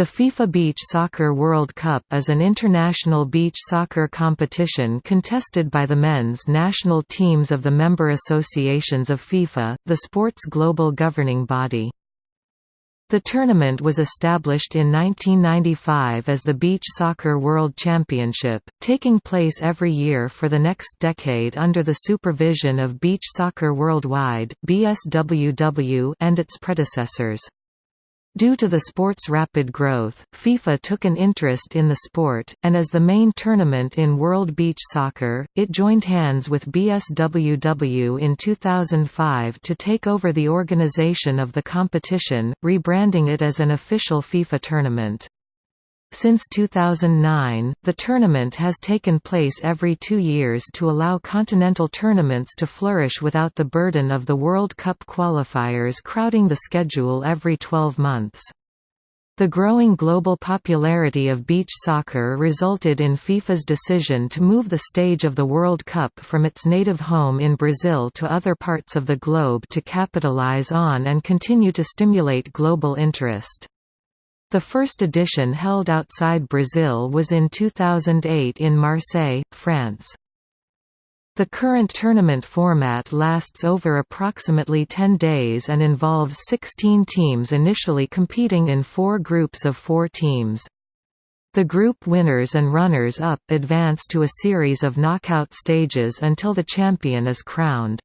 The FIFA Beach Soccer World Cup is an international beach soccer competition contested by the men's national teams of the member associations of FIFA, the sport's global governing body. The tournament was established in 1995 as the Beach Soccer World Championship, taking place every year for the next decade under the supervision of Beach Soccer Worldwide and its predecessors. Due to the sport's rapid growth, FIFA took an interest in the sport, and as the main tournament in World Beach Soccer, it joined hands with BSWW in 2005 to take over the organization of the competition, rebranding it as an official FIFA tournament. Since 2009, the tournament has taken place every two years to allow continental tournaments to flourish without the burden of the World Cup qualifiers crowding the schedule every 12 months. The growing global popularity of beach soccer resulted in FIFA's decision to move the stage of the World Cup from its native home in Brazil to other parts of the globe to capitalize on and continue to stimulate global interest. The first edition held outside Brazil was in 2008 in Marseille, France. The current tournament format lasts over approximately 10 days and involves 16 teams initially competing in four groups of four teams. The group winners and runners-up advance to a series of knockout stages until the champion is crowned.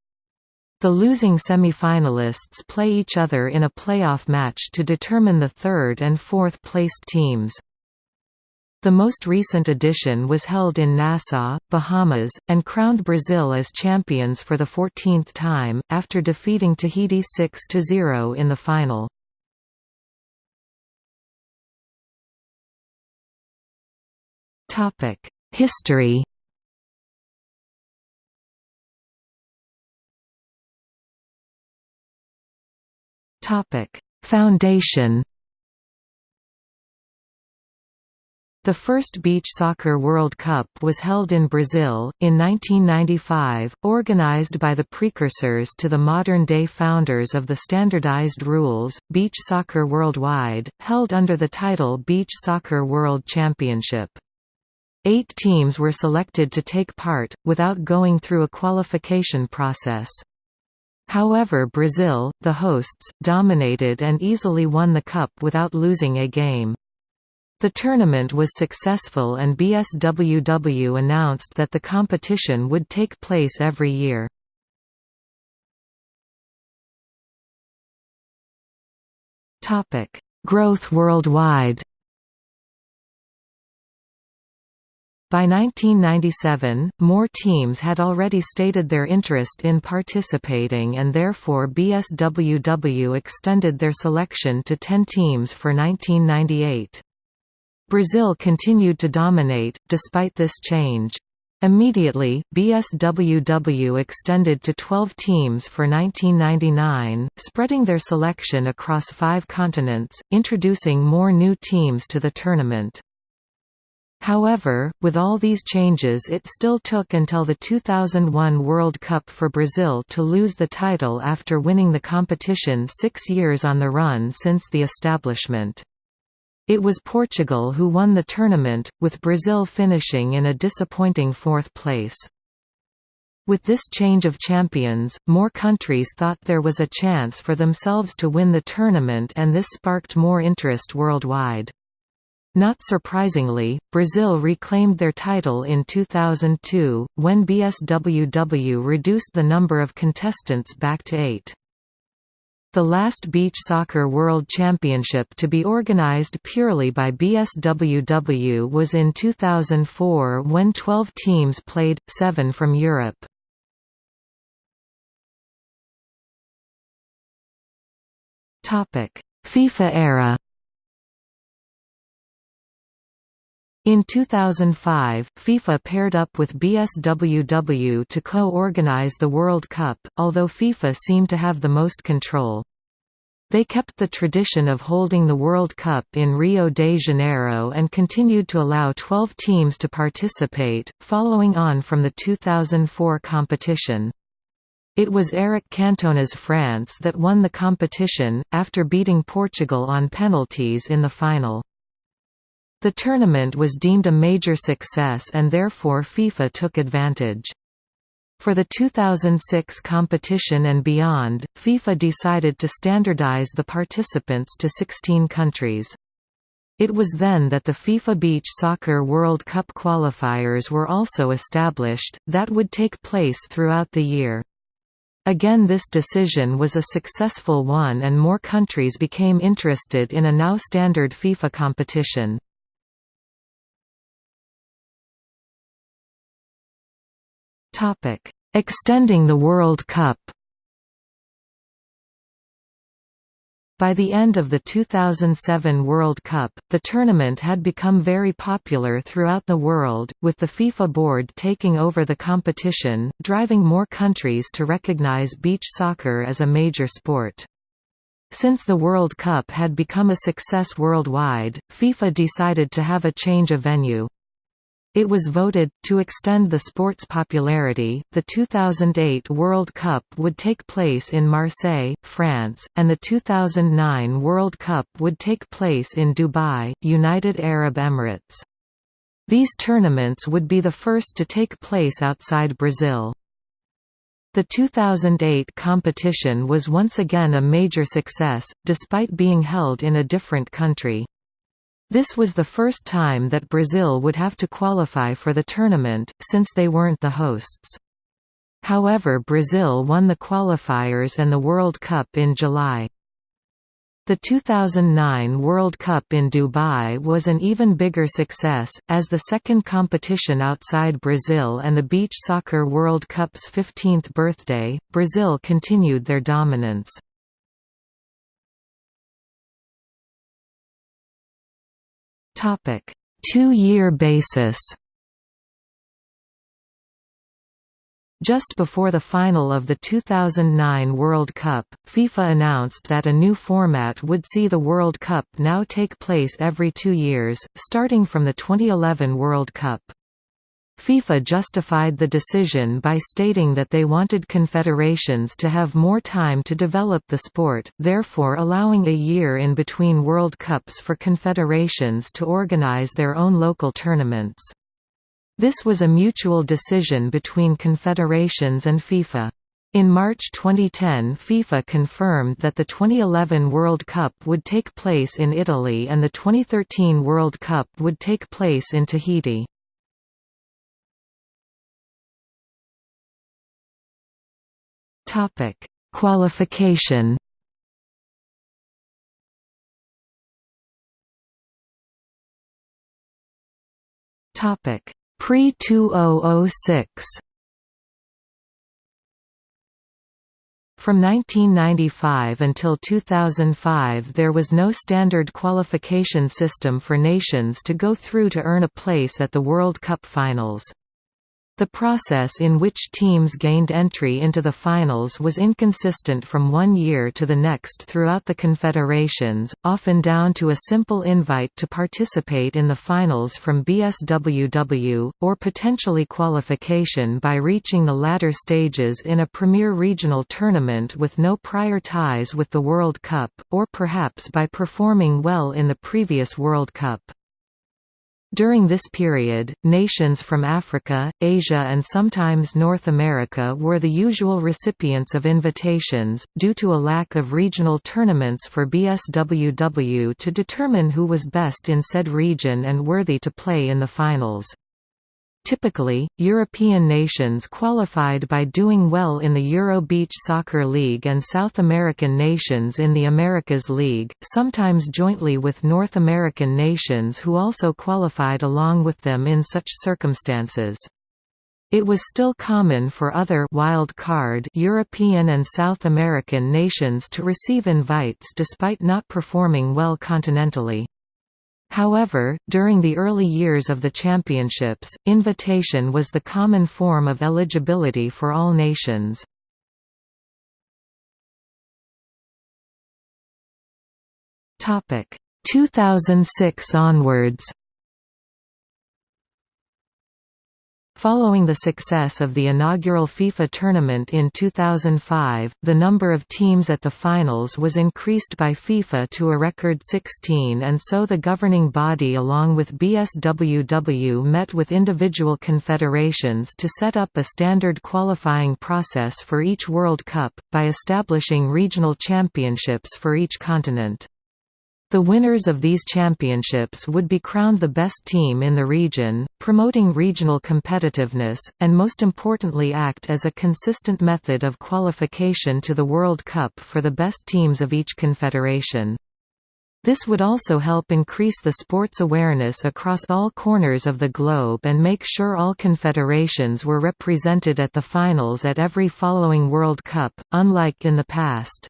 The losing semi-finalists play each other in a playoff match to determine the third and fourth placed teams. The most recent edition was held in Nassau, Bahamas, and crowned Brazil as champions for the 14th time, after defeating Tahiti 6–0 in the final. History Topic: Foundation. The first Beach Soccer World Cup was held in Brazil, in 1995, organized by the precursors to the modern-day founders of the standardized rules, Beach Soccer Worldwide, held under the title Beach Soccer World Championship. Eight teams were selected to take part, without going through a qualification process. However Brazil, the hosts, dominated and easily won the cup without losing a game. The tournament was successful and BSWW announced that the competition would take place every year. Growth worldwide By 1997, more teams had already stated their interest in participating and therefore BSWW extended their selection to 10 teams for 1998. Brazil continued to dominate, despite this change. Immediately, BSWW extended to 12 teams for 1999, spreading their selection across five continents, introducing more new teams to the tournament. However, with all these changes it still took until the 2001 World Cup for Brazil to lose the title after winning the competition six years on the run since the establishment. It was Portugal who won the tournament, with Brazil finishing in a disappointing fourth place. With this change of champions, more countries thought there was a chance for themselves to win the tournament and this sparked more interest worldwide. Not surprisingly, Brazil reclaimed their title in 2002, when BSWW reduced the number of contestants back to eight. The last Beach Soccer World Championship to be organized purely by BSWW was in 2004 when 12 teams played, seven from Europe. FIFA era In 2005, FIFA paired up with BSWW to co-organize the World Cup, although FIFA seemed to have the most control. They kept the tradition of holding the World Cup in Rio de Janeiro and continued to allow 12 teams to participate, following on from the 2004 competition. It was Eric Cantona's France that won the competition, after beating Portugal on penalties in the final. The tournament was deemed a major success and therefore FIFA took advantage. For the 2006 competition and beyond, FIFA decided to standardize the participants to 16 countries. It was then that the FIFA Beach Soccer World Cup qualifiers were also established, that would take place throughout the year. Again this decision was a successful one and more countries became interested in a now standard FIFA competition. Extending the World Cup By the end of the 2007 World Cup, the tournament had become very popular throughout the world, with the FIFA board taking over the competition, driving more countries to recognize beach soccer as a major sport. Since the World Cup had become a success worldwide, FIFA decided to have a change of venue. It was voted, to extend the sport's popularity, the 2008 World Cup would take place in Marseille, France, and the 2009 World Cup would take place in Dubai, United Arab Emirates. These tournaments would be the first to take place outside Brazil. The 2008 competition was once again a major success, despite being held in a different country. This was the first time that Brazil would have to qualify for the tournament, since they weren't the hosts. However Brazil won the qualifiers and the World Cup in July. The 2009 World Cup in Dubai was an even bigger success, as the second competition outside Brazil and the Beach Soccer World Cup's 15th birthday, Brazil continued their dominance. Topic: Two-year basis. Just before the final of the 2009 World Cup, FIFA announced that a new format would see the World Cup now take place every two years, starting from the 2011 World Cup. FIFA justified the decision by stating that they wanted confederations to have more time to develop the sport, therefore allowing a year in between World Cups for confederations to organize their own local tournaments. This was a mutual decision between confederations and FIFA. In March 2010 FIFA confirmed that the 2011 World Cup would take place in Italy and the 2013 World Cup would take place in Tahiti. Topic: Qualification. Topic: Pre-2006. From 1995 until 2005 there was no standard qualification system for nations to go through to earn a place at the World Cup finals. The process in which teams gained entry into the finals was inconsistent from one year to the next throughout the confederations, often down to a simple invite to participate in the finals from BSWW, or potentially qualification by reaching the latter stages in a premier regional tournament with no prior ties with the World Cup, or perhaps by performing well in the previous World Cup. During this period, nations from Africa, Asia and sometimes North America were the usual recipients of invitations, due to a lack of regional tournaments for BSWW to determine who was best in said region and worthy to play in the finals. Typically, European nations qualified by doing well in the Euro Beach Soccer League and South American nations in the Americas League, sometimes jointly with North American nations who also qualified along with them in such circumstances. It was still common for other wild card European and South American nations to receive invites despite not performing well continentally. However, during the early years of the championships, invitation was the common form of eligibility for all nations. Topic 2006 onwards. Following the success of the inaugural FIFA tournament in 2005, the number of teams at the finals was increased by FIFA to a record 16 and so the governing body along with BSWW met with individual confederations to set up a standard qualifying process for each World Cup, by establishing regional championships for each continent. The winners of these championships would be crowned the best team in the region, promoting regional competitiveness, and most importantly act as a consistent method of qualification to the World Cup for the best teams of each confederation. This would also help increase the sport's awareness across all corners of the globe and make sure all confederations were represented at the finals at every following World Cup, unlike in the past.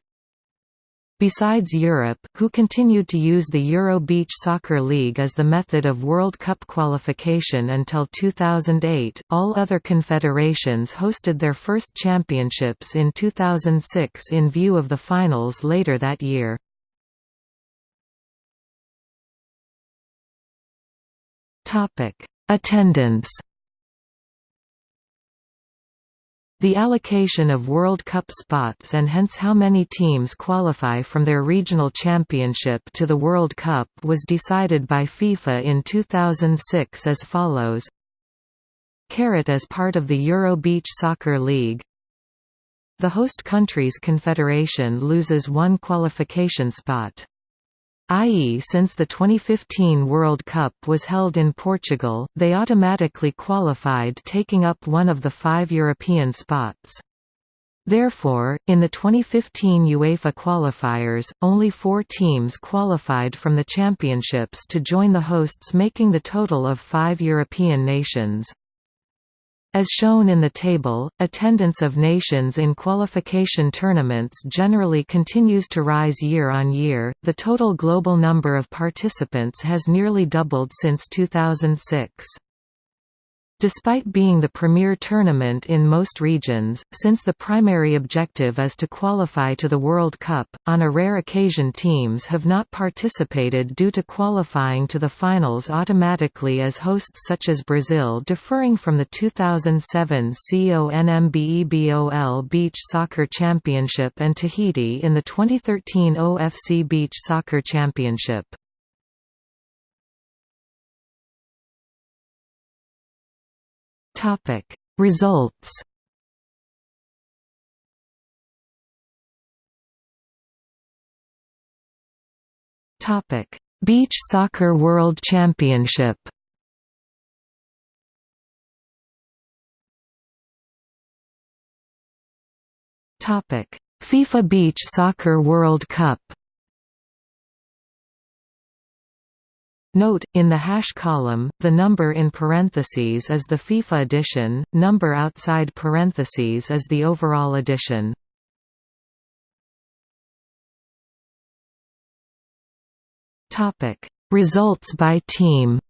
Besides Europe, who continued to use the Euro Beach Soccer League as the method of World Cup qualification until 2008, all other confederations hosted their first championships in 2006 in view of the finals later that year. Attendance The allocation of World Cup spots and hence how many teams qualify from their regional championship to the World Cup was decided by FIFA in 2006 as follows. Carat as part of the Euro Beach Soccer League. The host country's confederation loses one qualification spot i.e. since the 2015 World Cup was held in Portugal, they automatically qualified taking up one of the five European spots. Therefore, in the 2015 UEFA qualifiers, only four teams qualified from the championships to join the hosts making the total of five European nations. As shown in the table, attendance of nations in qualification tournaments generally continues to rise year on year. The total global number of participants has nearly doubled since 2006. Despite being the premier tournament in most regions, since the primary objective is to qualify to the World Cup, on a rare occasion teams have not participated due to qualifying to the finals automatically as hosts such as Brazil deferring from the 2007 CONMEBOL Beach Soccer Championship and Tahiti in the 2013 OFC Beach Soccer Championship. Topic. Results Topic. Beach Soccer World Championship Topic. FIFA Beach Soccer World Cup Note, in the hash column, the number in parentheses is the FIFA edition, number outside parentheses is the overall edition. Results by team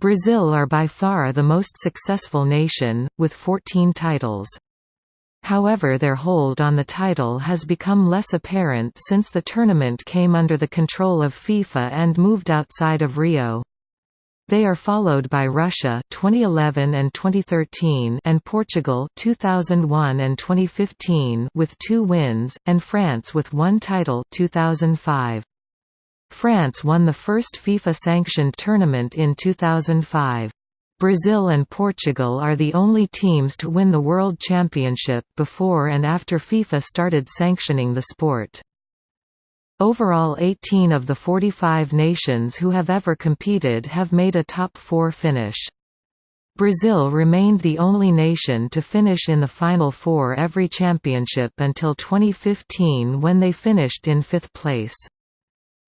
Brazil are by far the most successful nation, with 14 titles. However their hold on the title has become less apparent since the tournament came under the control of FIFA and moved outside of Rio. They are followed by Russia 2011 and 2013 and Portugal 2001 and 2015 with 2 wins and France with one title 2005. France won the first FIFA sanctioned tournament in 2005. Brazil and Portugal are the only teams to win the World Championship before and after FIFA started sanctioning the sport. Overall 18 of the 45 nations who have ever competed have made a top four finish. Brazil remained the only nation to finish in the Final Four every championship until 2015 when they finished in fifth place.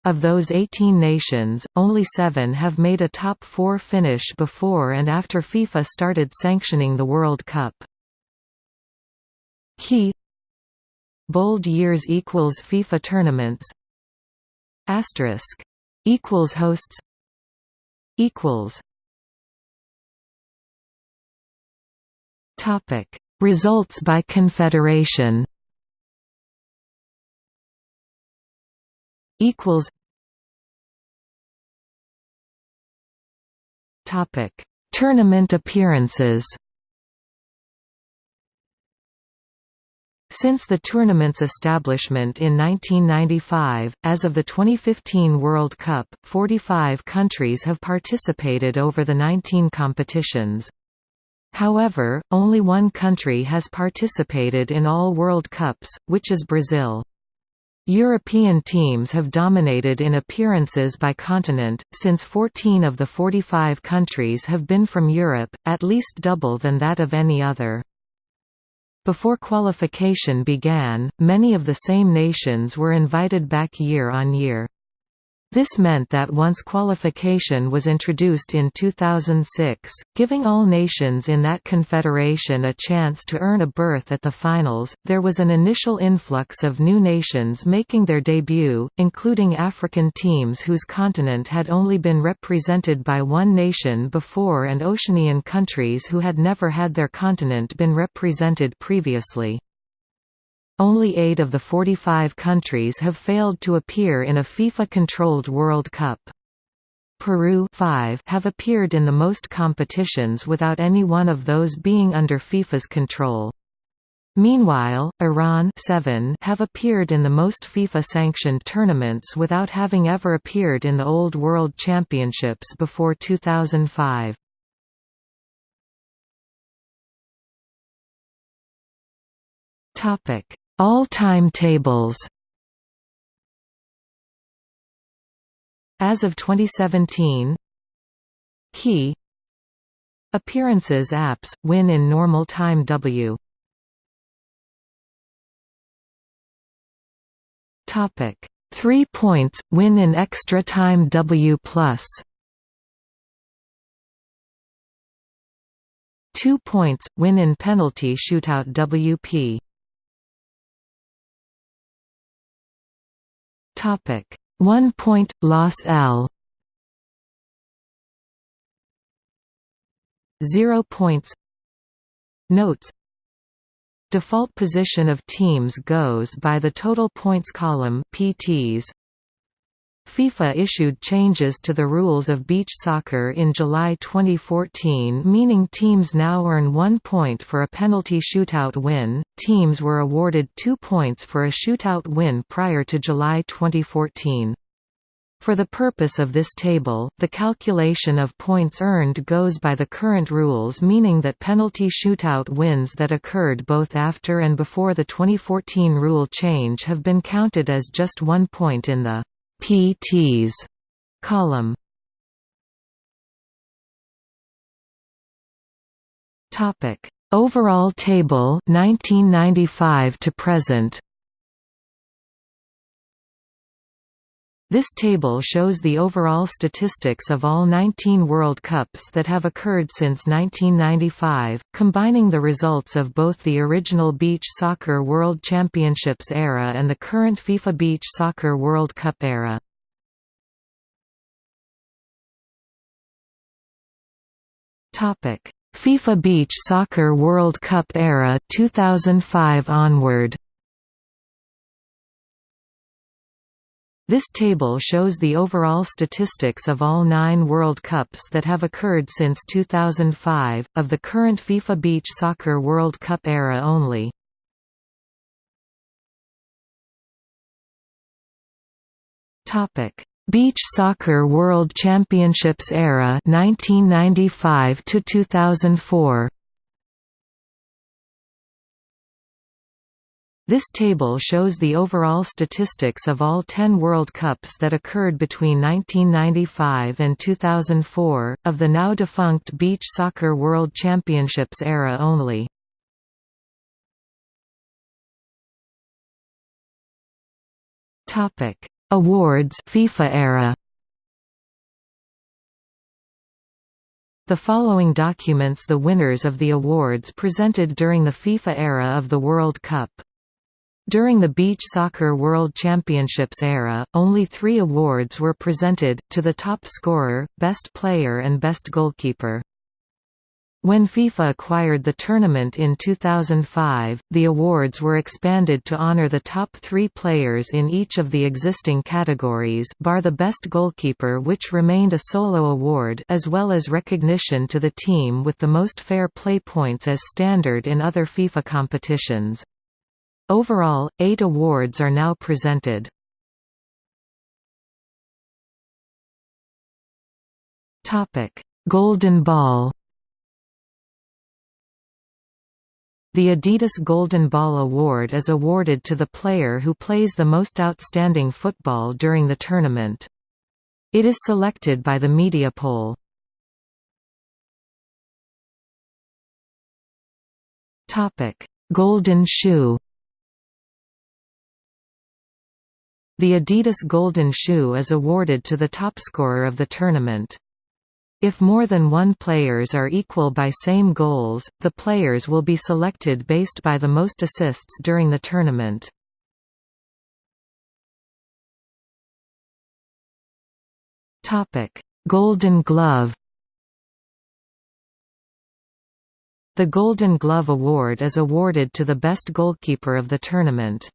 Of those 18 nations, only seven have made a top four finish before and after FIFA started sanctioning the World Cup. Key Bold years equals FIFA tournaments Asterisk equals hosts equals Topic Results by confederation equals Topic: Tournament appearances. Since the tournament's establishment in 1995, as of the 2015 World Cup, 45 countries have participated over the 19 competitions. However, only one country has participated in all World Cups, which is Brazil. European teams have dominated in appearances by continent, since 14 of the 45 countries have been from Europe, at least double than that of any other. Before qualification began, many of the same nations were invited back year on year. This meant that once qualification was introduced in 2006, giving all nations in that confederation a chance to earn a berth at the finals, there was an initial influx of new nations making their debut, including African teams whose continent had only been represented by one nation before and Oceanian countries who had never had their continent been represented previously. Only eight of the 45 countries have failed to appear in a FIFA-controlled World Cup. Peru 5 have appeared in the most competitions without any one of those being under FIFA's control. Meanwhile, Iran 7 have appeared in the most FIFA-sanctioned tournaments without having ever appeared in the Old World Championships before 2005. Topic: all-time tables As of 2017 Key Appearances apps, win in normal time W Topic 3 points, win in extra time W+. 2 points, win in penalty shootout WP. Topic: 1 point loss L. 0 points. Notes. Default position of teams goes by the total points column PTs FIFA issued changes to the rules of beach soccer in July 2014 meaning teams now earn one point for a penalty shootout win, teams were awarded two points for a shootout win prior to July 2014. For the purpose of this table, the calculation of points earned goes by the current rules meaning that penalty shootout wins that occurred both after and before the 2014 rule change have been counted as just one point in the PTs column. Topic: Overall table 1995 to present. This table shows the overall statistics of all 19 World Cups that have occurred since 1995, combining the results of both the original Beach Soccer World Championships era and the current FIFA Beach Soccer World Cup era. FIFA Beach Soccer World Cup era 2005 onward This table shows the overall statistics of all nine World Cups that have occurred since 2005, of the current FIFA Beach Soccer World Cup era only. Beach Soccer World Championships era 1995 to 2004 This table shows the overall statistics of all 10 World Cups that occurred between 1995 and 2004, of the now defunct Beach Soccer World Championships era only. Awards FIFA era The following documents the winners of the awards presented during the FIFA era of the World Cup. During the Beach Soccer World Championships era, only three awards were presented, to the top scorer, best player and best goalkeeper. When FIFA acquired the tournament in 2005, the awards were expanded to honor the top three players in each of the existing categories bar the best goalkeeper which remained a solo award as well as recognition to the team with the most fair play points as standard in other FIFA competitions. Overall, eight awards are now presented. Golden Ball The Adidas Golden Ball Award is awarded to the player who plays the most outstanding football during the tournament. It is selected by the media poll. Golden Shoe The Adidas Golden Shoe is awarded to the topscorer of the tournament. If more than one players are equal by same goals, the players will be selected based by the most assists during the tournament. Golden Glove The Golden Glove Award is awarded to the best goalkeeper of the tournament.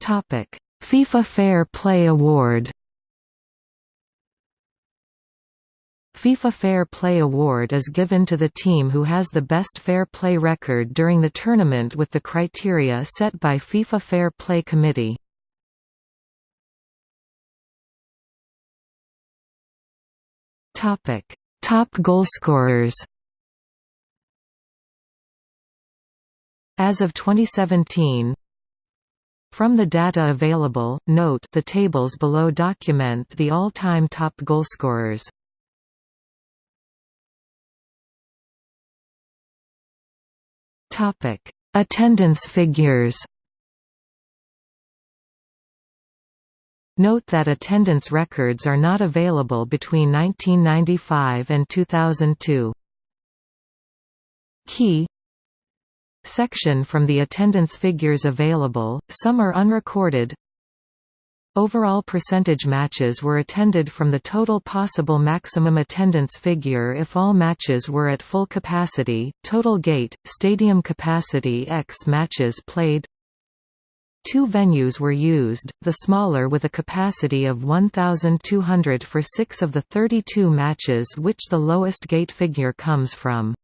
Topic FIFA Fair Play Award FIFA Fair Play Award is given to the team who has the best fair play record during the tournament with the criteria set by FIFA Fair Play Committee. Topic: Top goalscorers. As of 2017, from the data available, note the tables below document the all-time top goalscorers. Topic: Attendance figures. Note that attendance records are not available between 1995 and 2002. Key Section from the attendance figures available, some are unrecorded Overall percentage matches were attended from the total possible maximum attendance figure if all matches were at full capacity, total gate, stadium capacity x matches played Two venues were used, the smaller with a capacity of 1,200 for six of the 32 matches which the lowest gate figure comes from.